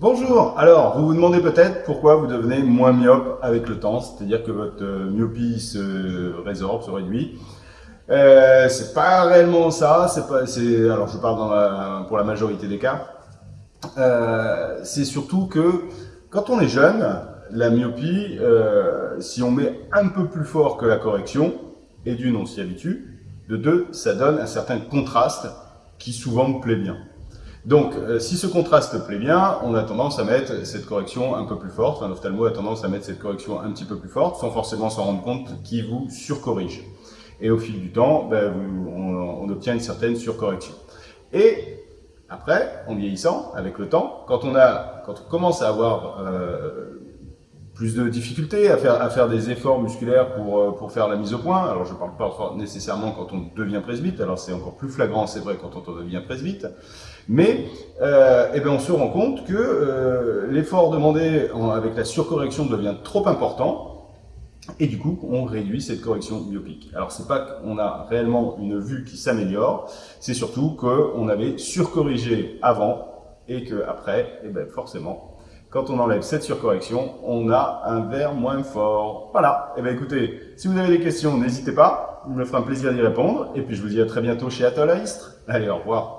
Bonjour, alors vous vous demandez peut-être pourquoi vous devenez moins myope avec le temps, c'est-à-dire que votre euh, myopie se résorbe, se réduit. Euh, c'est pas réellement ça, c'est pas, alors je parle pour la majorité des cas. Euh, c'est surtout que quand on est jeune, la myopie, si on met un peu plus fort que la correction, et d'une on s'y habitue, de deux ça donne un certain contraste qui souvent me plaît bien. Donc, euh, si ce contraste plaît bien, on a tendance à mettre cette correction un peu plus forte, enfin l'ophtalmo a tendance à mettre cette correction un petit peu plus forte, sans forcément s'en rendre compte qui vous surcorrige. Et au fil du temps, ben, on, obtient une certaine surcorrection. Et après, en vieillissant, avec le temps, quand on, a, quand on commence à avoir euh, plus de difficultés à faire, à faire des efforts musculaires pour, euh, pour faire la mise au point. Alors, je ne parle pas nécessairement quand on devient presbyte, alors c'est encore plus flagrant, c'est vrai, quand on devient presbyte. Mais euh, eh bien, on se rend compte que euh, l'effort demandé avec la surcorrection devient trop important, et du coup, on réduit cette correction biopique. Alors, c'est pas qu'on a réellement une vue qui s'améliore, c'est surtout qu'on avait surcorrigé avant, et qu'après, eh ben, forcément, quand on enlève cette surcorrection, on a un verre moins fort. Voilà. Eh bien écoutez, si vous avez des questions, n'hésitez pas. Il me fera un plaisir d'y répondre. Et puis je vous dis à très bientôt chez Atoll à Istres. Allez, au revoir.